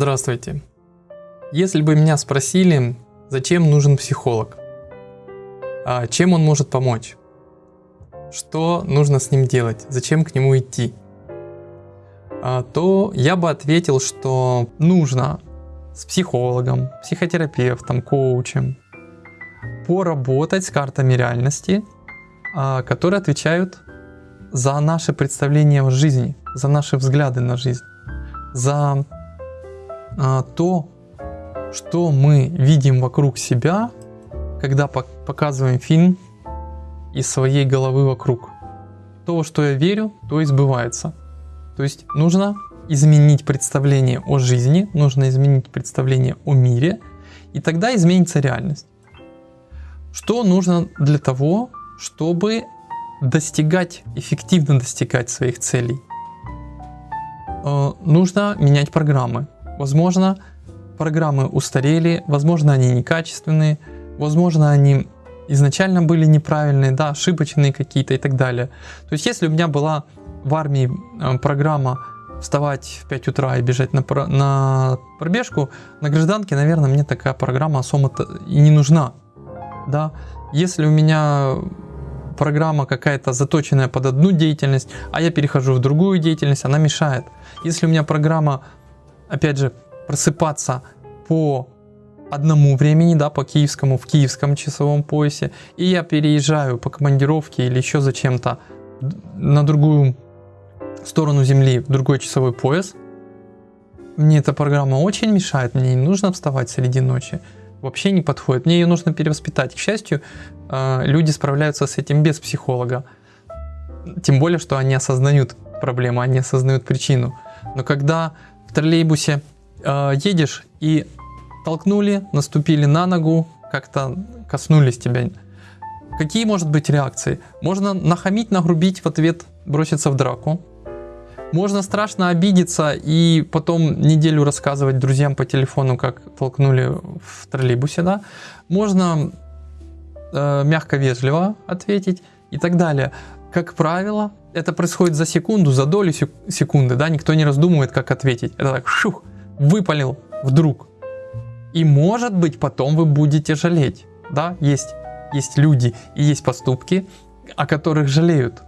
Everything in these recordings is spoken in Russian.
Здравствуйте. Если бы меня спросили, зачем нужен психолог, а чем он может помочь, что нужно с ним делать, зачем к нему идти, а, то я бы ответил, что нужно с психологом, психотерапевтом, коучем поработать с картами реальности, а, которые отвечают за наши представления о жизни, за наши взгляды на жизнь, за то, что мы видим вокруг себя, когда показываем фильм из своей головы вокруг. То, что я верю, то и сбывается. То есть нужно изменить представление о жизни, нужно изменить представление о мире, и тогда изменится реальность. Что нужно для того, чтобы достигать, эффективно достигать своих целей? Э, нужно менять программы. Возможно, программы устарели, возможно, они некачественные, возможно, они изначально были неправильные, да, ошибочные какие-то и так далее. То есть, если у меня была в армии э, программа вставать в 5 утра и бежать на, на пробежку, на гражданке, наверное, мне такая программа особо и не нужна. Да? Если у меня программа какая-то заточенная под одну деятельность, а я перехожу в другую деятельность, она мешает. Если у меня программа опять же, просыпаться по одному времени, да, по киевскому, в киевском часовом поясе, и я переезжаю по командировке или еще зачем-то на другую сторону Земли, в другой часовой пояс, мне эта программа очень мешает, мне не нужно вставать среди ночи, вообще не подходит, мне ее нужно перевоспитать. К счастью, э, люди справляются с этим без психолога, тем более, что они осознают проблему, они осознают причину. Но когда в троллейбусе э, едешь и толкнули, наступили на ногу, как-то коснулись тебя. Какие может быть реакции? Можно нахамить, нагрубить, в ответ броситься в драку. Можно страшно обидеться и потом неделю рассказывать друзьям по телефону, как толкнули в троллейбусе, да. Можно э, мягко, вежливо ответить и так далее. Как правило, это происходит за секунду, за долю секунды, да, никто не раздумывает, как ответить. Это так, шух, выпалил вдруг. И может быть потом вы будете жалеть, да, есть, есть люди и есть поступки, о которых жалеют.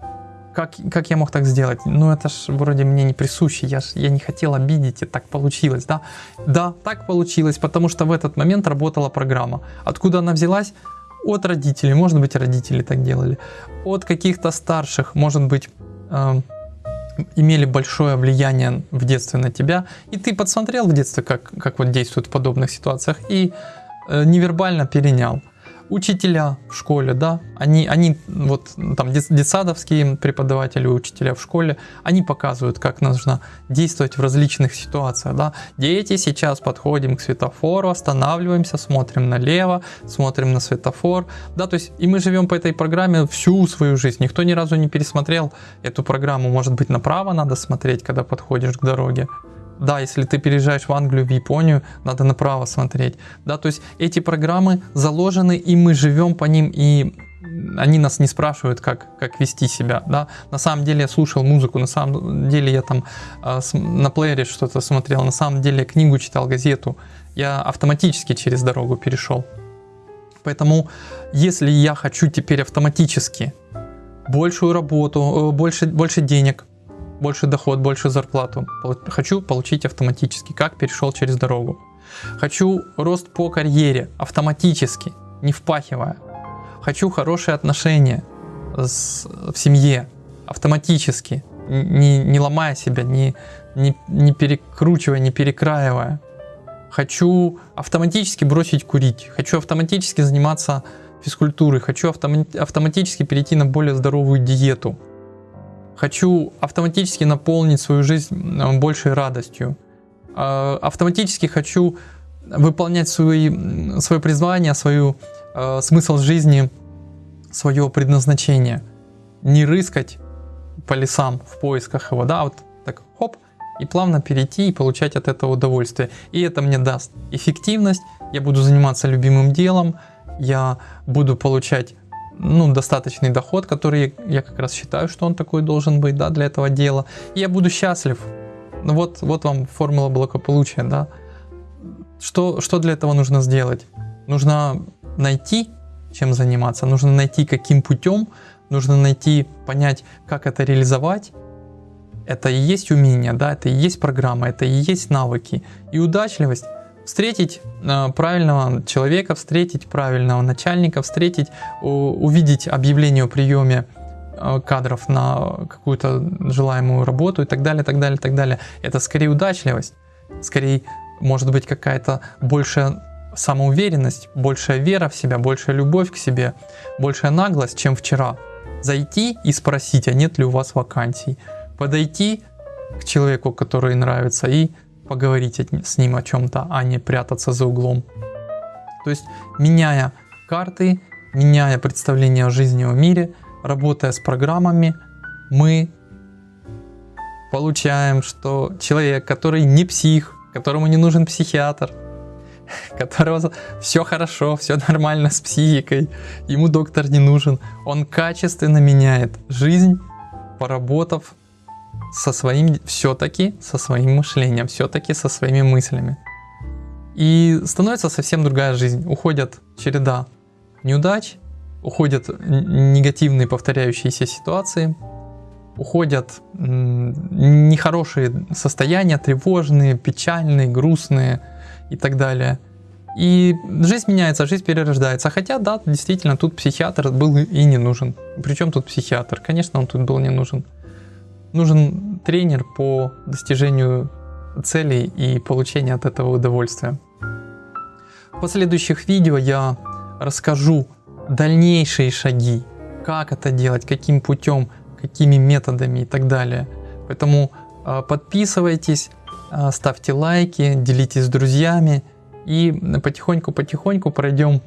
Как, как я мог так сделать? Ну это ж вроде мне не присуще, я, ж, я не хотел обидеть, и так получилось, да? Да, так получилось, потому что в этот момент работала программа. Откуда она взялась? От родителей, может быть родители так делали, от каких-то старших, может быть э, имели большое влияние в детстве на тебя, и ты подсмотрел в детстве, как, как вот действуют в подобных ситуациях, и э, невербально перенял учителя в школе, да, они, они вот там детсадовские преподаватели, учителя в школе, они показывают, как нужно действовать в различных ситуациях, да. Дети, сейчас подходим к светофору, останавливаемся, смотрим налево, смотрим на светофор, да, то есть и мы живем по этой программе всю свою жизнь, никто ни разу не пересмотрел эту программу, может быть направо надо смотреть, когда подходишь к дороге, да, если ты переезжаешь в Англию, в Японию, надо направо смотреть. Да, то есть эти программы заложены, и мы живем по ним, и они нас не спрашивают, как, как вести себя. Да? На самом деле я слушал музыку, на самом деле я там э, на плеере что-то смотрел, на самом деле я книгу читал, газету. Я автоматически через дорогу перешел. Поэтому, если я хочу теперь автоматически большую работу, э, больше, больше денег, больше доход, больше зарплату. Хочу получить автоматически, как перешел через дорогу. Хочу рост по карьере автоматически, не впахивая. Хочу хорошие отношения с, в семье автоматически, не, не ломая себя, не, не, не перекручивая, не перекраивая. Хочу автоматически бросить курить, хочу автоматически заниматься физкультурой, хочу автоматически перейти на более здоровую диету Хочу автоматически наполнить свою жизнь большей радостью. А, автоматически хочу выполнять свои, свое призвание, свою э, смысл жизни, свое предназначение. Не рыскать по лесам в поисках его, да, вот так хоп, и плавно перейти и получать от этого удовольствие. И это мне даст эффективность, я буду заниматься любимым делом, я буду получать ну, достаточный доход, который я как раз считаю, что он такой должен быть, да, для этого дела. И я буду счастлив. Ну вот, вот вам формула благополучия, да. что, что для этого нужно сделать? Нужно найти, чем заниматься, нужно найти, каким путем, нужно найти, понять, как это реализовать. Это и есть умение, да, это и есть программа, это и есть навыки. И удачливость встретить э, правильного человека, встретить правильного начальника, встретить, увидеть объявление о приеме э, кадров на какую-то желаемую работу и так далее, так далее, так далее. Это скорее удачливость, скорее может быть какая-то большая самоуверенность, большая вера в себя, большая любовь к себе, большая наглость, чем вчера. Зайти и спросить, а нет ли у вас вакансий. Подойти к человеку, который нравится, и поговорить с ним о чем-то, а не прятаться за углом. То есть, меняя карты, меняя представление о жизни в мире, работая с программами, мы получаем, что человек, который не псих, которому не нужен психиатр, которого все хорошо, все нормально с психикой, ему доктор не нужен, он качественно меняет жизнь, поработав со своим, все-таки со своим мышлением, все-таки со своими мыслями. И становится совсем другая жизнь. Уходят череда неудач, уходят негативные повторяющиеся ситуации, уходят нехорошие состояния, тревожные, печальные, грустные и так далее. И жизнь меняется, жизнь перерождается. Хотя, да, действительно, тут психиатр был и не нужен. Причем тут психиатр? Конечно, он тут был не нужен. Нужен тренер по достижению целей и получению от этого удовольствия. В последующих видео я расскажу дальнейшие шаги, как это делать, каким путем, какими методами и так далее. Поэтому а, подписывайтесь, а, ставьте лайки, делитесь с друзьями и потихоньку-потихоньку пройдем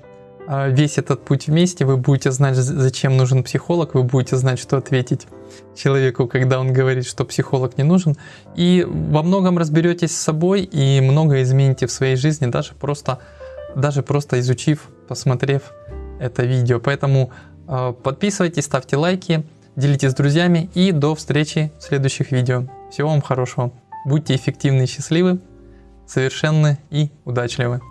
весь этот путь вместе. Вы будете знать, зачем нужен психолог, вы будете знать, что ответить человеку, когда он говорит, что психолог не нужен. И во многом разберетесь с собой и многое измените в своей жизни, даже просто, даже просто изучив, посмотрев это видео. Поэтому подписывайтесь, ставьте лайки делитесь с друзьями и до встречи в следующих видео. Всего вам хорошего. Будьте эффективны и счастливы, совершенны и удачливы.